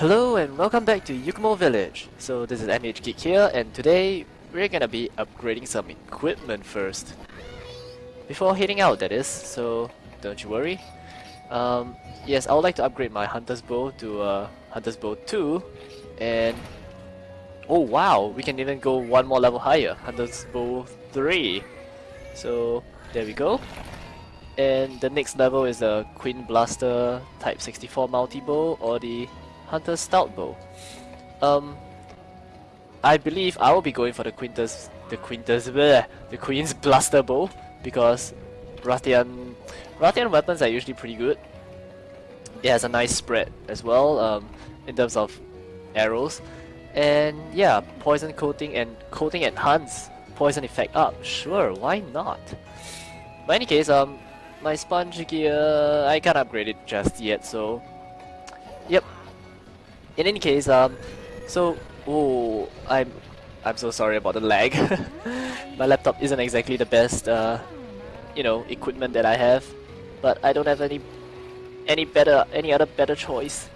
Hello and welcome back to Yukumo Village. So this is MH Geek here and today we're gonna be upgrading some equipment first. Before heading out that is, so don't you worry. Um, yes, I would like to upgrade my Hunter's Bow to uh, Hunter's Bow 2 and oh wow, we can even go one more level higher, Hunter's Bow 3. So there we go. And the next level is the Queen Blaster Type 64 Multi Bow or the Hunter's Stout Bow. Um, I believe I will be going for the Quintus, the Quintus, bleh, the Queen's Blaster Bow because Rathian, Rathian weapons are usually pretty good. It has a nice spread as well um, in terms of arrows, and yeah, poison coating and coating enhance poison effect up. Sure, why not? But in any case, um, my sponge gear I can't upgrade it just yet, so yep, in any case, um, so oh, I'm I'm so sorry about the lag. My laptop isn't exactly the best, uh, you know, equipment that I have, but I don't have any any better any other better choice.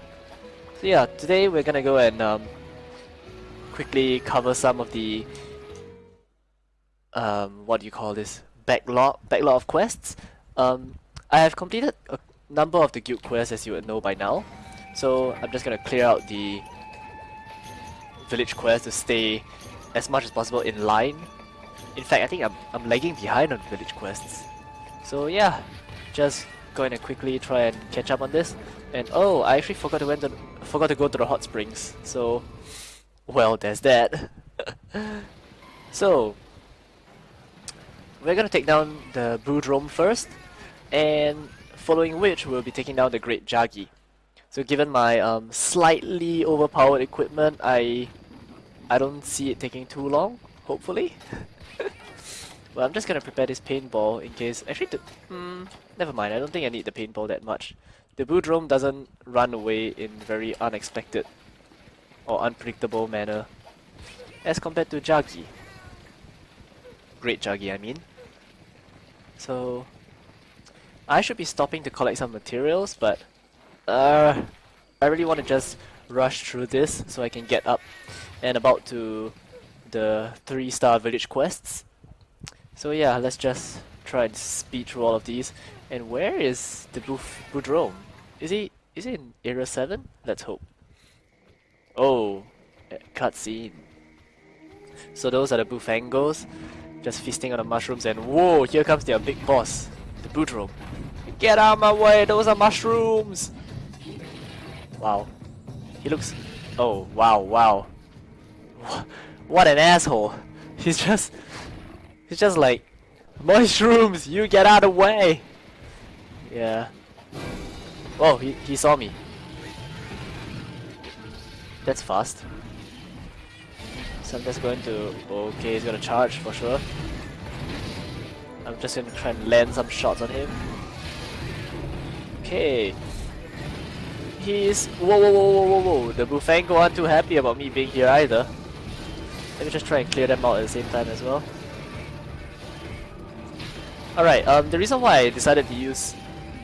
So yeah, today we're gonna go and um, quickly cover some of the um, what do you call this backlog backlog of quests. Um, I have completed a number of the guild quests as you would know by now. So I'm just gonna clear out the village quest to stay as much as possible in line. In fact, I think I'm, I'm lagging behind on village quests. So yeah, just going to quickly try and catch up on this. And oh, I actually forgot to, went to forgot to go to the hot springs. So, well, there's that. so, we're gonna take down the Bulldrome first, and following which we'll be taking down the Great Jaggi. So given my um, slightly overpowered equipment, I I don't see it taking too long, hopefully. well, I'm just gonna prepare this paintball in case... Actually, the, mm, never mind, I don't think I need the paintball that much. The Bulldrome doesn't run away in very unexpected or unpredictable manner as compared to Jaggi. Great Jaggi, I mean. So, I should be stopping to collect some materials, but uh, I really want to just rush through this so I can get up and about to the 3 star village quests. So yeah, let's just try and speed through all of these. And where is the Bulldrome? Is he is he in area 7? Let's hope. Oh, eh, cutscene. So those are the Bullfangos, just feasting on the mushrooms and whoa, here comes their big boss, the Bulldrome. Get out of my way, those are mushrooms! Wow. He looks... Oh, wow, wow. What an asshole. He's just... He's just like... Mushrooms, you get out of the way! Yeah. Oh, he, he saw me. That's fast. So I'm just going to... Okay, he's gonna charge for sure. I'm just gonna try and land some shots on him. Okay, he's... Whoa, whoa, whoa, whoa, whoa, whoa. The Bullfango aren't too happy about me being here either. Let me just try and clear them out at the same time as well. Alright, um, the reason why I decided to use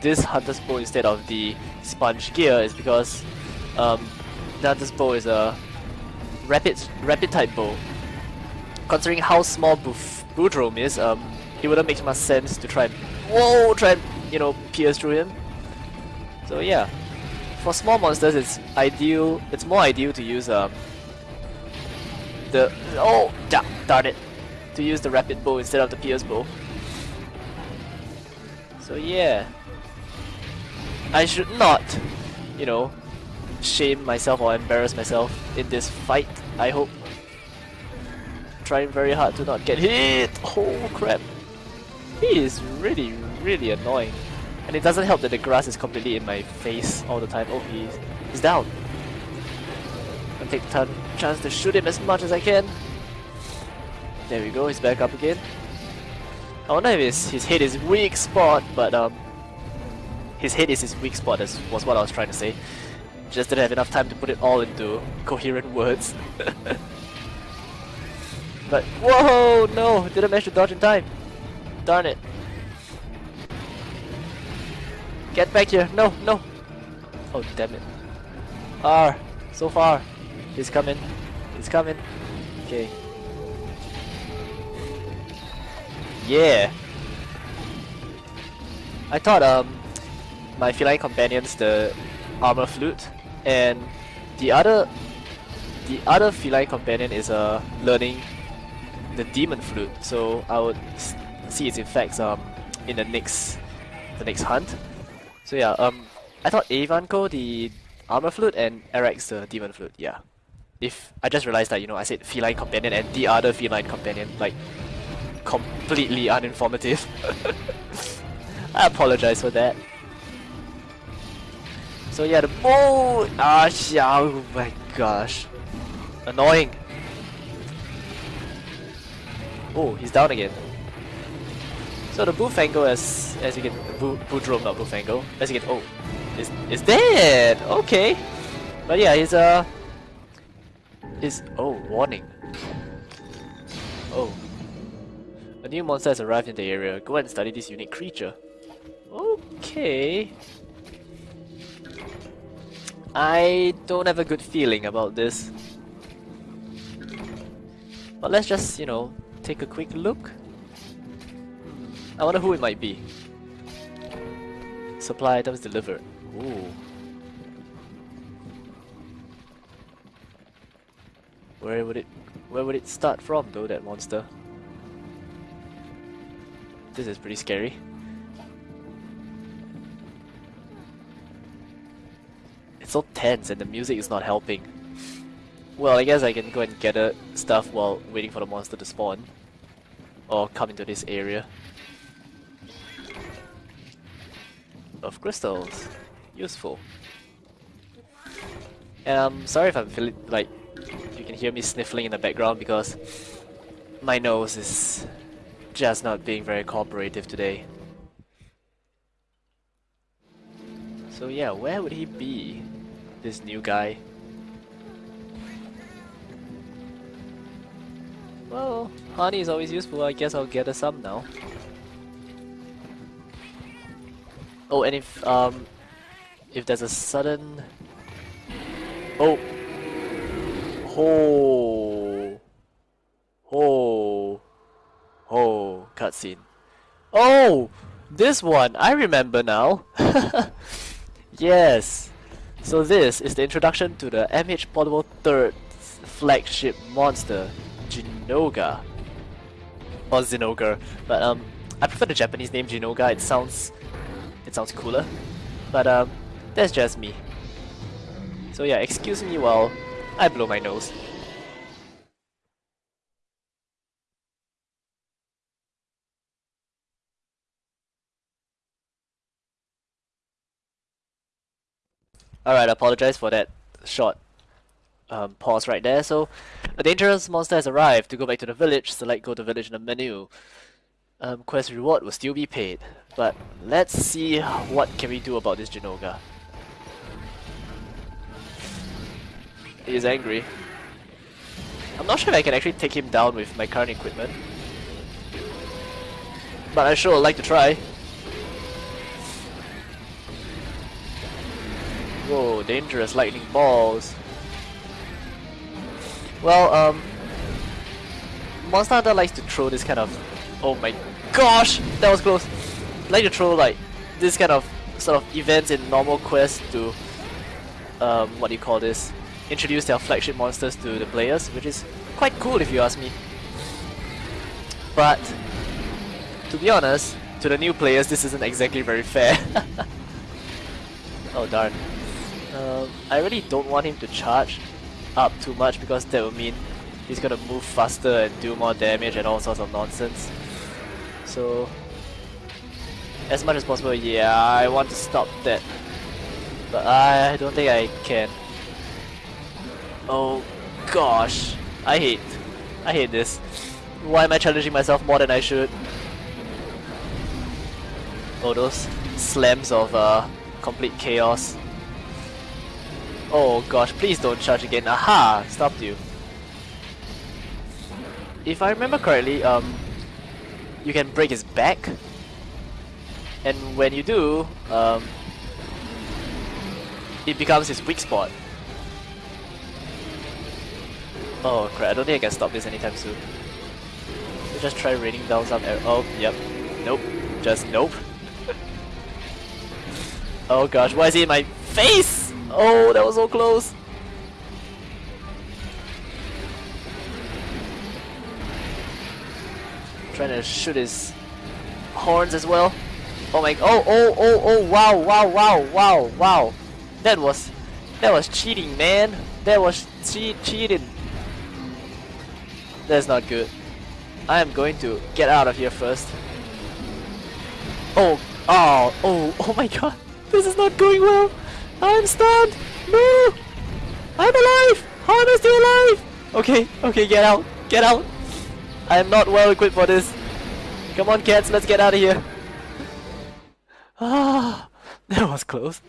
this Hunter's Bow instead of the Sponge Gear is because um, the Hunter's Bow is a rapid rapid type bow. Considering how small Boof Bulldrome is, um, it wouldn't make much sense to try and whoa, try and you know pierce through him. So yeah, for small monsters, it's ideal. It's more ideal to use um the oh da, darn it to use the rapid bow instead of the pierce bow. So yeah, I should not, you know, shame myself or embarrass myself in this fight. I hope. Trying very hard to not get hit. Oh crap! He is really, really annoying. And it doesn't help that the grass is completely in my face all the time. Oh, he's, he's down. I'll take the chance to shoot him as much as I can. There we go, he's back up again. I wonder if his, his head is weak spot, but um, his head is his weak spot, That was what I was trying to say. Just didn't have enough time to put it all into coherent words. but, whoa, no, didn't manage to dodge in time. Darn it. Get back here. No, no. Oh, damn it. R. So far. He's coming. He's coming. Okay. Yeah. I thought um my feline companions the armor flute and the other the other feline companion is uh learning the demon flute so I would see its effects um in the next the next hunt so yeah um I thought Avanco the armor flute and Arax the demon flute yeah if I just realized that you know I said feline companion and the other feline companion like completely uninformative I apologize for that so yeah, the oh, ah, oh my gosh, annoying. Oh, he's down again. So the Bullfango, as as you get Bu Bulldrome, not Bullfango, as you get oh, is is dead. Okay, but yeah, he's uh, is oh warning. Oh, a new monster has arrived in the area. Go and study this unique creature. Okay. I don't have a good feeling about this. But let's just, you know, take a quick look. I wonder who it might be. Supply items delivered. Ooh. Where would it where would it start from though that monster? This is pretty scary. It's so tense and the music is not helping. Well, I guess I can go and gather stuff while waiting for the monster to spawn. Or come into this area. Of crystals. Useful. And I'm sorry if I'm feeling like you can hear me sniffling in the background because my nose is just not being very cooperative today. So yeah, where would he be? this new guy. Well, honey is always useful, I guess I'll get a some now. Oh, and if, um, if there's a sudden... Oh! Oh! Oh! Oh! Cutscene. Oh! This one! I remember now! yes! So this is the introduction to the MH Portable 3rd flagship monster, Jinoga. Or Zinogre, but um, I prefer the Japanese name Jinoga, it sounds, it sounds cooler. But um, that's just me. So yeah, excuse me while I blow my nose. Alright, I apologize for that short um, pause right there. So, a dangerous monster has arrived. To go back to the village, select go to village in the menu. Um, quest reward will still be paid. But let's see what can we do about this Jinoga. He is angry. I'm not sure if I can actually take him down with my current equipment. But I sure would like to try. Whoa, dangerous lightning balls. Well, um... Monster Hunter likes to throw this kind of... Oh my gosh! That was close! Like to throw like this kind of sort of events in normal quests to... Um, what do you call this? Introduce their flagship monsters to the players, which is quite cool if you ask me. But, to be honest, to the new players this isn't exactly very fair. oh darn. Um, I really don't want him to charge up too much because that would mean he's gonna move faster and do more damage and all sorts of nonsense. So, as much as possible, yeah, I want to stop that. But I don't think I can. Oh gosh, I hate, I hate this. Why am I challenging myself more than I should? Oh, those slams of uh, complete chaos. Oh gosh, please don't charge again. Aha! Stopped you. If I remember correctly, um, you can break his back. And when you do, um, it becomes his weak spot. Oh crap, I don't think I can stop this anytime soon. Just try raining down some arrows. Oh, yep. Nope. Just nope. oh gosh, why is he in my face? Oh, that was so close. Trying to shoot his horns as well. Oh my, oh, oh, oh, oh, wow, wow, wow, wow, wow. That was, that was cheating, man. That was che cheating. That's not good. I am going to get out of here first. Oh, oh, oh, oh my god. This is not going well. I'm stunned. No. I'm alive. I still alive? Okay, okay, get out. Get out. I am not well equipped for this. Come on, cats, let's get out of here. Ah, that was close.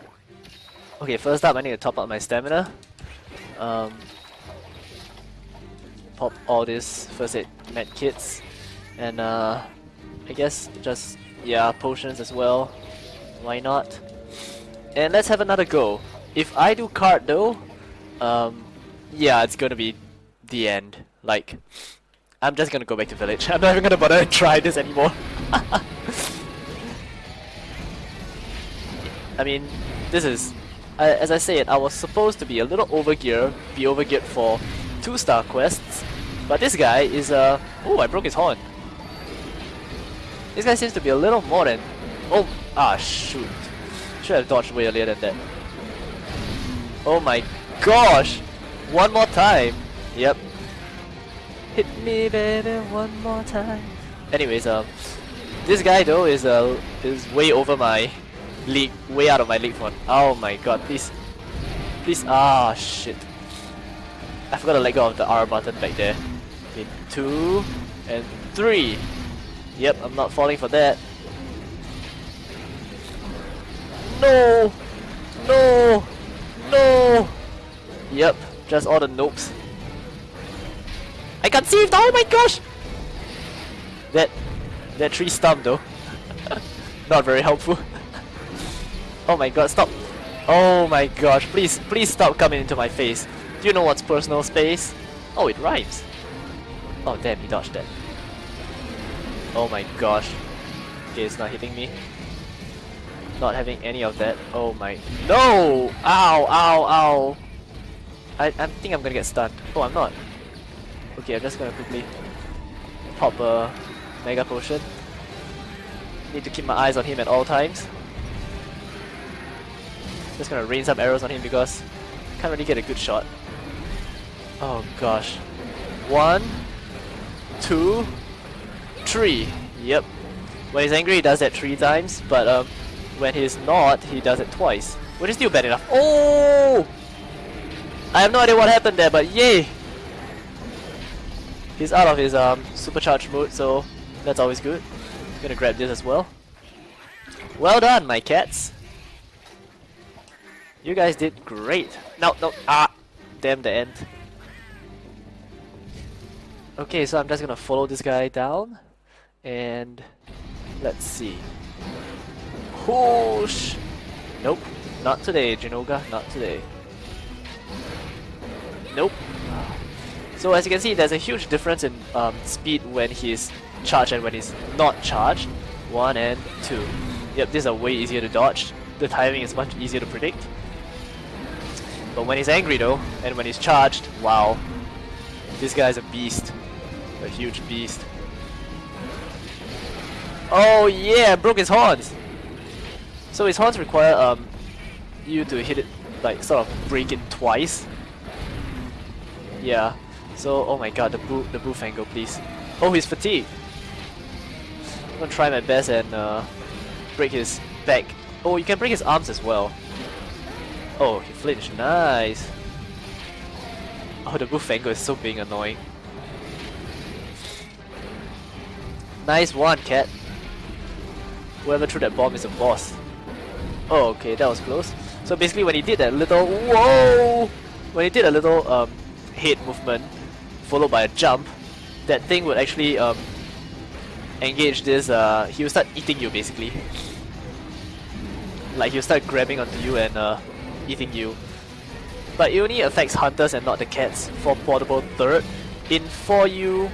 okay, first up, I need to top up my stamina. Um, pop all these first aid med kits, and uh, I guess just yeah potions as well. Why not? And let's have another go. If I do card though, um, yeah, it's gonna be the end. Like, I'm just gonna go back to village. I'm not even gonna bother to try this anymore. I mean, this is, as I said, I was supposed to be a little overgear, be overgeared for two star quests, but this guy is uh, oh, I broke his horn. This guy seems to be a little more than, oh, ah, shoot. Should have dodged way earlier than that. Oh my gosh! One more time! Yep. Hit me baby one more time. Anyways, um, this guy though is uh, is way over my league, way out of my league for. Oh my god, please. Please, ah shit. I forgot to let go of the R button back there. Okay, two and three. Yep, I'm not falling for that. No! No! No! Yep, just all the nopes. I conceived! Oh my gosh! That that tree stump though. Not very helpful. oh my god, stop! Oh my gosh, please, please stop coming into my face. Do you know what's personal space? Oh, it rhymes. Oh damn, he dodged that. Oh my gosh. Okay, it's not hitting me. Not having any of that. Oh my... No! Ow, ow, ow! I, I think I'm gonna get stunned. Oh, I'm not. Okay, I'm just gonna quickly pop a Mega Potion. Need to keep my eyes on him at all times. Just gonna rain some arrows on him because can't really get a good shot. Oh gosh. One, two, three. Yep. When he's angry, he does that three times, but um, when he's not, he does it twice. Which is still bad enough. Oh! I have no idea what happened there, but yay! He's out of his um, supercharged mode, so that's always good. I'm gonna grab this as well. Well done, my cats! You guys did great. No, no, ah! Damn the end. Okay, so I'm just gonna follow this guy down. And let's see. Whoosh! Nope, not today, Jinoga, not today. Nope. So as you can see, there's a huge difference in um, speed when he's charged and when he's not charged. One and two. Yep, these are way easier to dodge. The timing is much easier to predict. But when he's angry though, and when he's charged, wow. This guy's a beast. A huge beast. Oh yeah, broke his horns! So his horns require um you to hit it, like sort of break it twice. Yeah. So, oh my god, the boo, the Bullfango, please. Oh, he's fatigued. I'm gonna try my best and uh, break his back. Oh, you can break his arms as well. Oh, he flinched. Nice. Oh, the Bullfango is so being annoying. Nice one, cat. Whoever threw that bomb is a boss. Oh, okay, that was close. So basically when he did that little... Whoa! When he did a little um, head movement, followed by a jump, that thing would actually um, engage this... Uh, he will start eating you, basically. Like, he'll start grabbing onto you and uh, eating you. but it only affects hunters and not the cats for portable third. In 4U,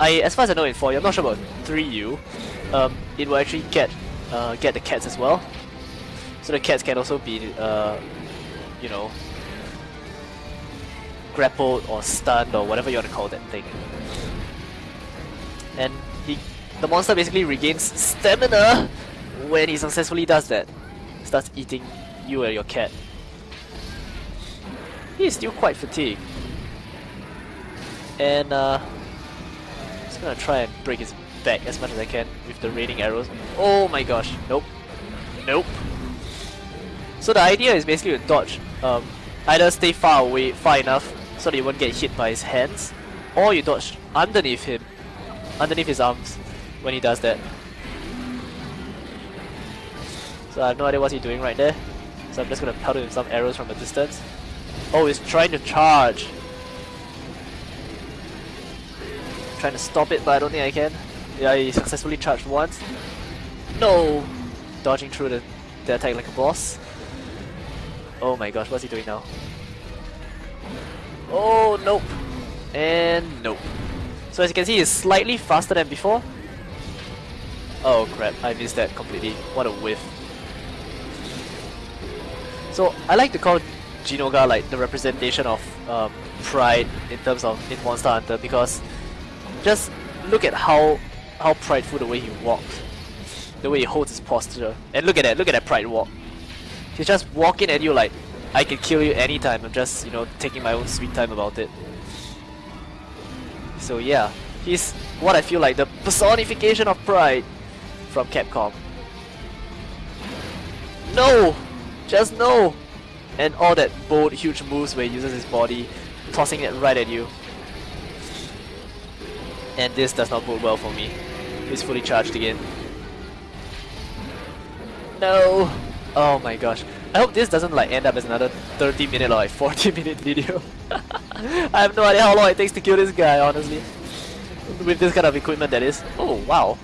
I as far as I know in 4U, I'm not sure about 3U, um, it will actually get uh, get the cats as well. So the cats can also be, uh, you know, grappled or stunned or whatever you want to call that thing. And he, the monster basically regains stamina when he successfully does that. Starts eating you and your cat. He is still quite fatigued. And uh, I'm just gonna try and break his back as much as I can with the raining arrows. Oh my gosh, nope. Nope. So the idea is basically to dodge, um, either stay far away, far enough so that you won't get hit by his hands, or you dodge underneath him, underneath his arms when he does that. So I have no idea what he's doing right there. So I'm just gonna pelt him some arrows from a distance. Oh, he's trying to charge. trying to stop it, but I don't think I can. Yeah, he successfully charged once. No! Dodging through the, the attack like a boss. Oh my gosh, what's he doing now? Oh, nope. And nope. So as you can see, he's slightly faster than before. Oh crap, I missed that completely. What a whiff. So I like to call Jinoga like the representation of um, pride in terms of in Monster Hunter because just look at how how prideful the way he walks, the way he holds his posture, and look at that, look at that pride walk. He's just walking at you like, I can kill you anytime, I'm just, you know, taking my own sweet time about it. So yeah, he's what I feel like the personification of pride from Capcom. No! Just no! And all that bold, huge moves where he uses his body, tossing it right at you. And this does not bode well for me. He's fully charged again. No! Oh my gosh. I hope this doesn't like end up as another 30 minute or like 40 minute video. I have no idea how long it takes to kill this guy, honestly. With this kind of equipment that is. Oh, wow.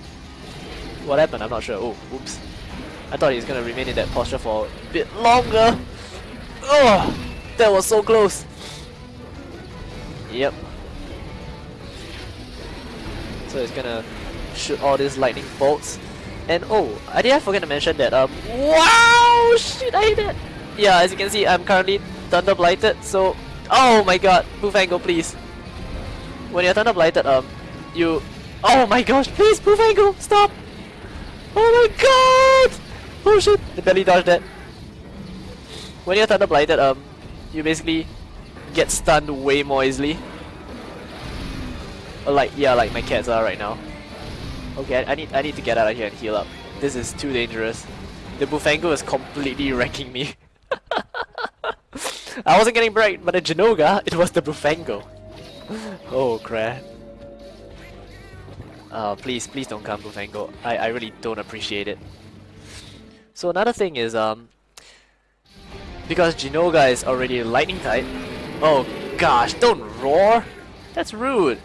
What happened? I'm not sure. Oh, oops. I thought he's gonna remain in that posture for a bit longer. Oh, that was so close. Yep. So it's gonna shoot all these lightning bolts. And oh, I did I forget to mention that um wow shit I hit it. Yeah, as you can see I'm currently thunder blighted, so oh my god, move angle please. When you're thunder blighted, um you Oh my gosh, please move angle, stop! Oh my god! Oh shit, the belly dodged that. When you're thunder blighted, um you basically get stunned way more easily. Like yeah, like my cats are right now. Okay, I need I need to get out of here and heal up. This is too dangerous. The Bullfango is completely wrecking me. I wasn't getting bright, but the Jinoga, it was the Bullfango. oh crap. Uh, please, please don't come Bullfango. I, I really don't appreciate it. So another thing is, um, because Jinoga is already lightning type. Oh gosh, don't roar! That's rude!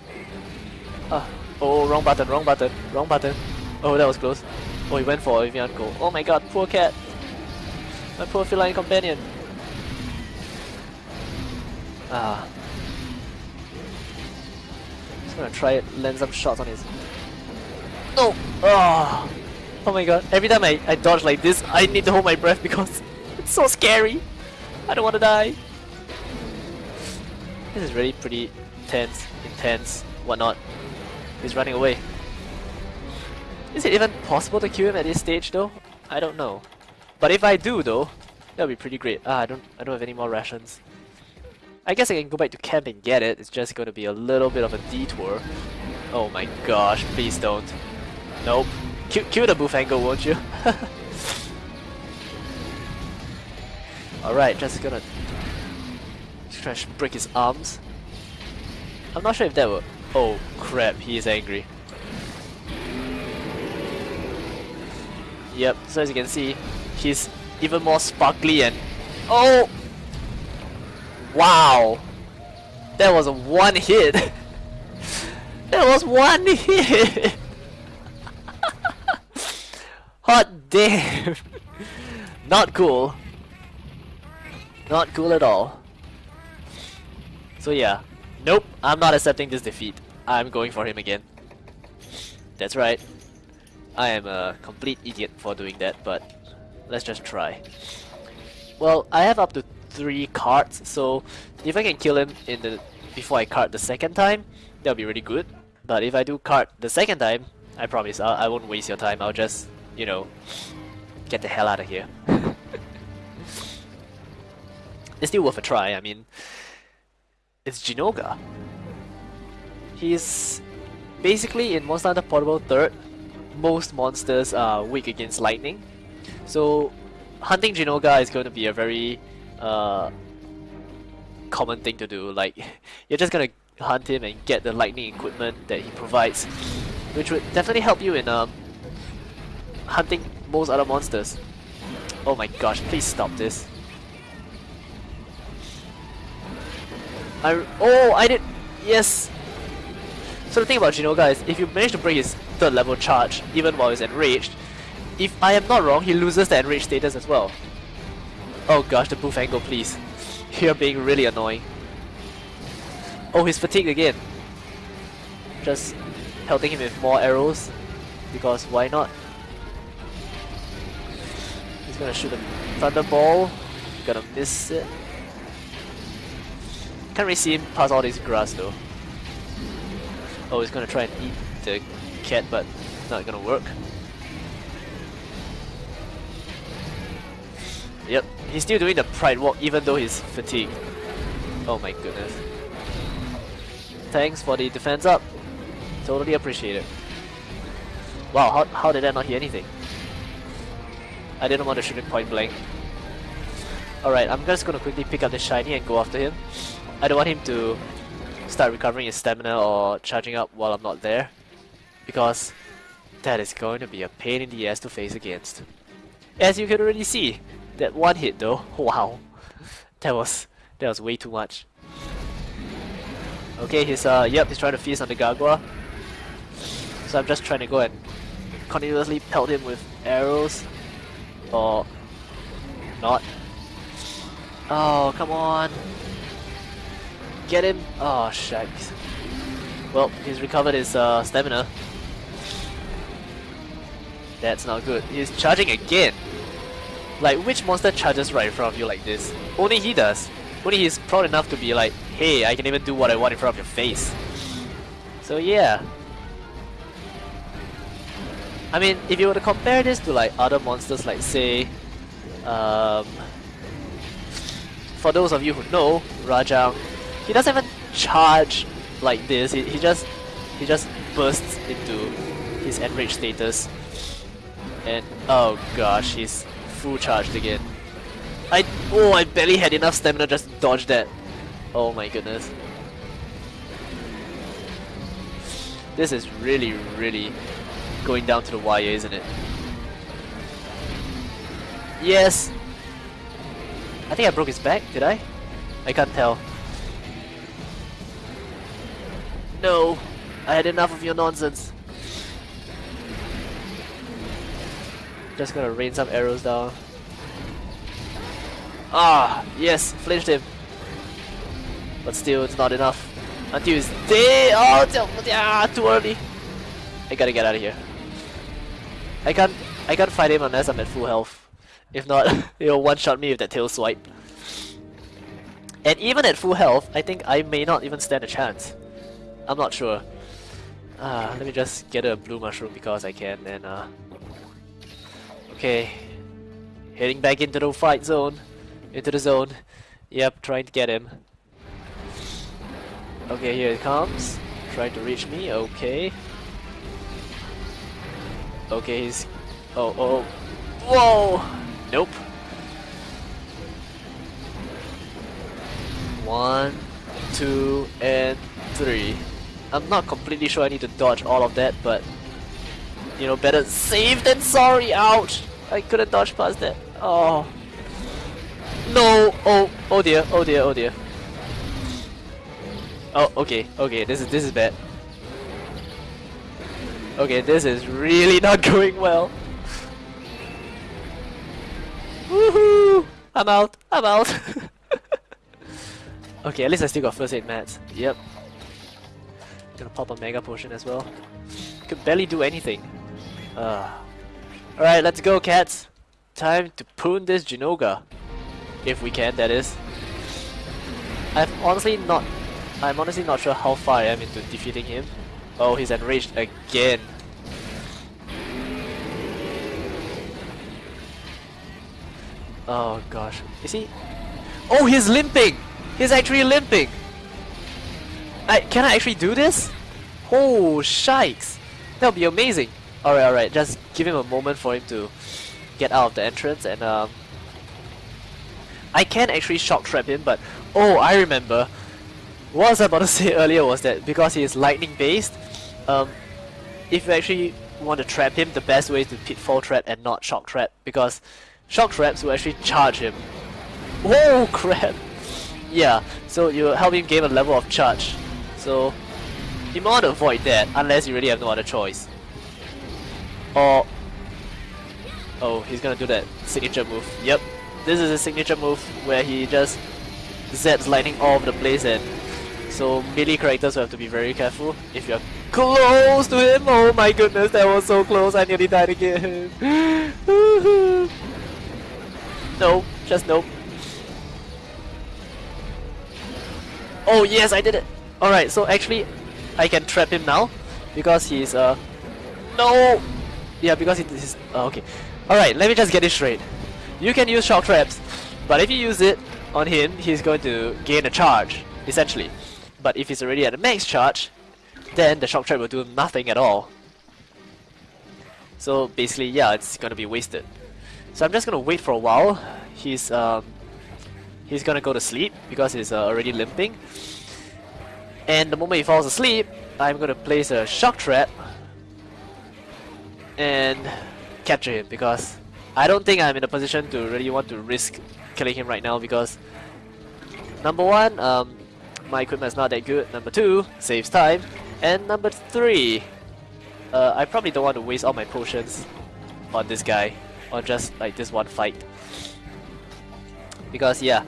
Uh, Oh, wrong button, wrong button, wrong button. Oh, that was close. Oh, he went for Evian Gold. Oh my god, poor cat. My poor feline companion. Ah. Just gonna try it, land some shots on his... No! Oh! Oh my god, every time I, I dodge like this, I need to hold my breath because it's so scary. I don't want to die. This is really pretty tense, intense, whatnot. He's running away. Is it even possible to kill him at this stage though? I don't know. But if I do though, that'll be pretty great. Ah, I don't I don't have any more rations. I guess I can go back to camp and get it. It's just gonna be a little bit of a detour. Oh my gosh, please don't. Nope. Kill, kill the Bullfango, won't you? Alright, just gonna try to break his arms. I'm not sure if that will Oh crap, he is angry. Yep, so as you can see, he's even more sparkly and... Oh! Wow! That was one hit! that was one hit! Hot damn! Not cool. Not cool at all. So yeah, nope, I'm not accepting this defeat. I'm going for him again. That's right. I am a complete idiot for doing that, but let's just try. Well, I have up to three cards, so if I can kill him in the before I card the second time, that'll be really good. But if I do card the second time, I promise I'll, I won't waste your time. I'll just, you know, get the hell out of here. it's still worth a try. I mean, it's Jinoga. He's basically in Monster Hunter Portable third. Most monsters are weak against lightning, so hunting Jinoga is going to be a very uh, common thing to do. Like, you're just gonna hunt him and get the lightning equipment that he provides, which would definitely help you in um, hunting most other monsters. Oh my gosh, please stop this. I oh I did yes. So the thing about Jinoga is if you manage to break his third level charge even while he's enraged, if I am not wrong, he loses the enraged status as well. Oh gosh, the Bullfango please. You're being really annoying. Oh, he's fatigued again. Just pelting him with more arrows because why not? He's gonna shoot a thunderball. Gonna miss it. Can't really see him past all this grass though. Oh, he's gonna try and eat the cat, but not gonna work. Yep, he's still doing the pride walk even though he's fatigued. Oh my goodness. Thanks for the defense up. Totally appreciate it. Wow, how, how did I not hear anything? I didn't want to shoot him point blank. Alright, I'm just gonna quickly pick up the shiny and go after him. I don't want him to start recovering his stamina or charging up while I'm not there. Because that is going to be a pain in the ass to face against. As you can already see, that one hit though, wow. That was that was way too much. Okay, he's uh yep, he's trying to feast on the Gargoyle. So I'm just trying to go and continuously pelt him with arrows. Or not. Oh, come on. Get him! Oh, shucks. Well, he's recovered his uh, stamina. That's not good. He's charging again! Like, which monster charges right in front of you like this? Only he does. Only he's proud enough to be like, hey, I can even do what I want in front of your face. So yeah. I mean, if you were to compare this to like other monsters like say, um, for those of you who know, Rajang he doesn't even charge like this. He, he just he just bursts into his enraged status. And oh gosh, he's full charged again. I oh I barely had enough stamina just to dodge that. Oh my goodness. This is really, really going down to the wire, isn't it? Yes! I think I broke his back, did I? I can't tell. No, I had enough of your nonsense. Just gonna rain some arrows down. Ah, yes, flinched him. But still, it's not enough. Until he's dead! Oh, yeah, too early. I gotta get out of here. I can't, I can't fight him unless I'm at full health. If not, he'll one-shot me with that tail swipe. And even at full health, I think I may not even stand a chance. I'm not sure. Uh, let me just get a blue mushroom because I can and uh... Okay. Heading back into the fight zone. Into the zone. Yep, trying to get him. Okay, here it comes. Trying to reach me, okay. Okay, he's... Oh, oh, Whoa! Nope. One, two, and three. I'm not completely sure I need to dodge all of that, but you know, better safe than sorry. Ouch! I couldn't dodge past that. Oh. No! Oh, oh dear, oh dear, oh dear. Oh, okay, okay, this is this is bad. Okay, this is really not going well. Woohoo! I'm out, I'm out. Okay, at least I still got first aid mats. Yep. Gonna pop a mega potion as well. Could barely do anything. Uh. Alright, let's go cats. Time to poon this Jinoga. If we can, that is. I've honestly not... I'm honestly not sure how far I am into defeating him. Oh, he's enraged again. Oh gosh. Is he... Oh, he's limping! He's actually limping! I, can I actually do this? Oh, shikes! That would be amazing! Alright, alright, just give him a moment for him to get out of the entrance and um... I can actually shock trap him, but oh, I remember. What I was about to say earlier was that because he is lightning based, um, if you actually want to trap him, the best way is to pitfall trap and not shock trap because shock traps will actually charge him. Oh crap! Yeah, so you help him gain a level of charge. So you might want to avoid that unless you really have no other choice. Or oh, he's gonna do that signature move. Yep, this is a signature move where he just zaps lightning all over the place and so melee characters will have to be very careful if you're close to him. Oh my goodness, that was so close. I nearly died again. no, just nope. Oh yes, I did it. Alright, so actually I can trap him now because he's uh no! Yeah because it is uh, okay. Alright let me just get it straight. You can use shock traps but if you use it on him he's going to gain a charge essentially. But if he's already at a max charge then the shock trap will do nothing at all. So basically yeah it's gonna be wasted. So I'm just gonna wait for a while. He's um he's gonna go to sleep because he's uh, already limping and the moment he falls asleep, I'm gonna place a shock trap and capture him because I don't think I'm in a position to really want to risk killing him right now because number one, um, my equipment is not that good. Number two, saves time. And number three, uh, I probably don't want to waste all my potions on this guy on just like this one fight. Because yeah,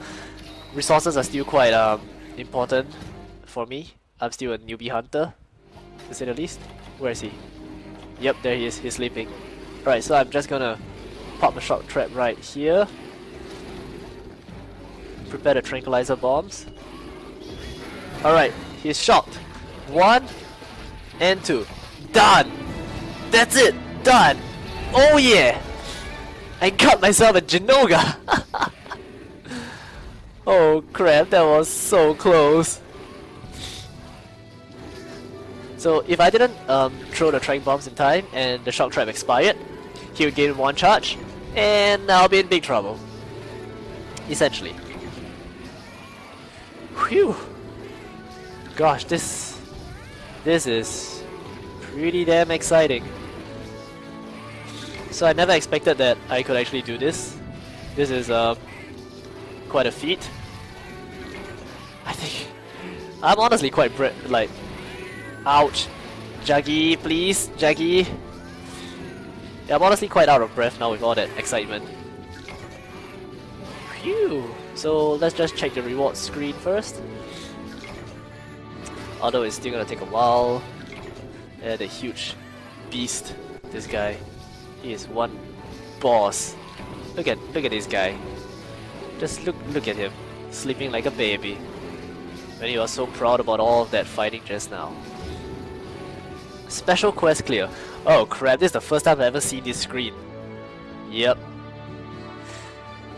resources are still quite um, important for me. I'm still a newbie hunter, to say the least. Where is he? Yep, there he is. He's sleeping. Right, so I'm just gonna pop a shock trap right here. Prepare the tranquilizer bombs. Alright, he's shocked. One and two. Done! That's it! Done! Oh yeah! I got myself a Jinoga! oh crap, that was so close. So if I didn't um, throw the train bombs in time and the shock trap expired, he would gain one charge, and I'll be in big trouble. Essentially. Whew. Gosh, this this is pretty damn exciting. So I never expected that I could actually do this. This is uh, quite a feat. I think I'm honestly quite like Ouch. Jaggi, please, Jaggi. Yeah, I'm honestly quite out of breath now with all that excitement. Phew. So let's just check the reward screen first. Although it's still gonna take a while. Yeah, the huge beast, this guy. He is one boss. Look at look at this guy. Just look look at him, sleeping like a baby. When he was so proud about all that fighting just now. Special quest clear. Oh crap, this is the first time I've ever seen this screen. Yep.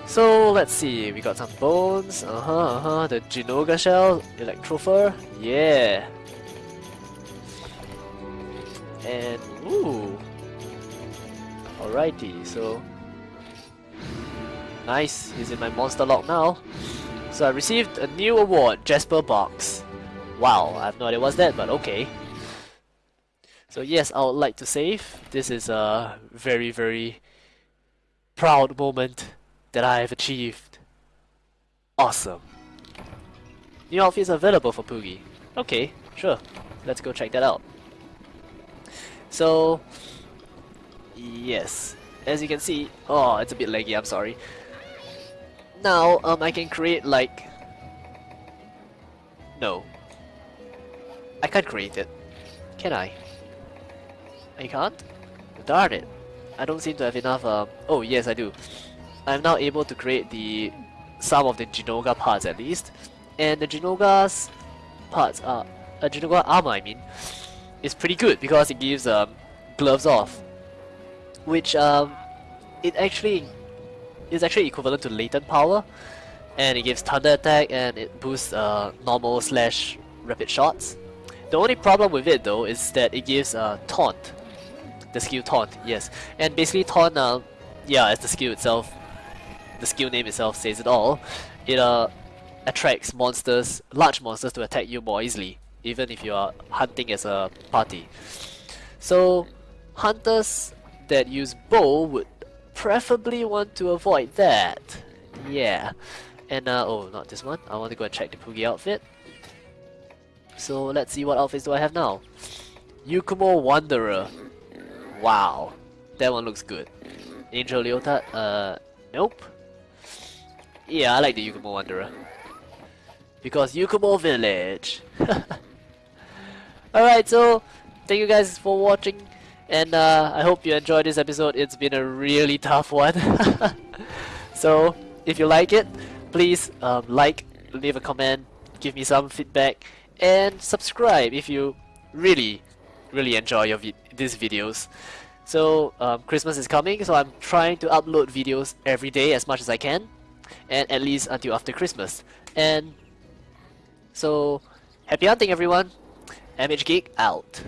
So let's see, we got some bones, uh-huh, uh-huh, the Jinoga shell, Electrofur, yeah. And, ooh. Alrighty, so... Nice, he's in my monster log now. So I received a new award, Jasper Box. Wow, I have no idea what's that, but okay. So yes, I would like to save. This is a very, very proud moment that I have achieved. Awesome. New outfits available for Poogie. Okay, sure. Let's go check that out. So, yes. As you can see, oh, it's a bit laggy, I'm sorry. Now, um, I can create like No. I can't create it. Can I? I can't? Darn it. I don't seem to have enough, um... Oh, yes, I do. I'm now able to create the... some of the Jinoga parts, at least. And the Jinoga's parts are... Uh, Jinoga armor, I mean, is pretty good because it gives, um, gloves off. Which, um... It actually... is actually equivalent to latent power. And it gives thunder attack and it boosts, uh, normal slash rapid shots. The only problem with it though is that it gives uh, taunt. The skill taunt, yes. And basically taunt, uh, yeah, as the skill itself, the skill name itself says it all, it uh, attracts monsters, large monsters to attack you more easily, even if you are hunting as a party. So hunters that use bow would preferably want to avoid that. Yeah. And uh, oh, not this one. I want to go and check the Poogie outfit. So let's see what outfits do I have now. Yukumo Wanderer. Wow. That one looks good. Angel Leotard? Uh, nope. Yeah, I like the Yukumo Wanderer. Because Yukumo Village. Alright, so thank you guys for watching. And uh, I hope you enjoyed this episode. It's been a really tough one. so if you like it, please um, like, leave a comment, give me some feedback and subscribe if you really really enjoy your vi these videos. So um, Christmas is coming so I'm trying to upload videos every day as much as I can and at least until after Christmas. And so happy hunting everyone. MH Geek out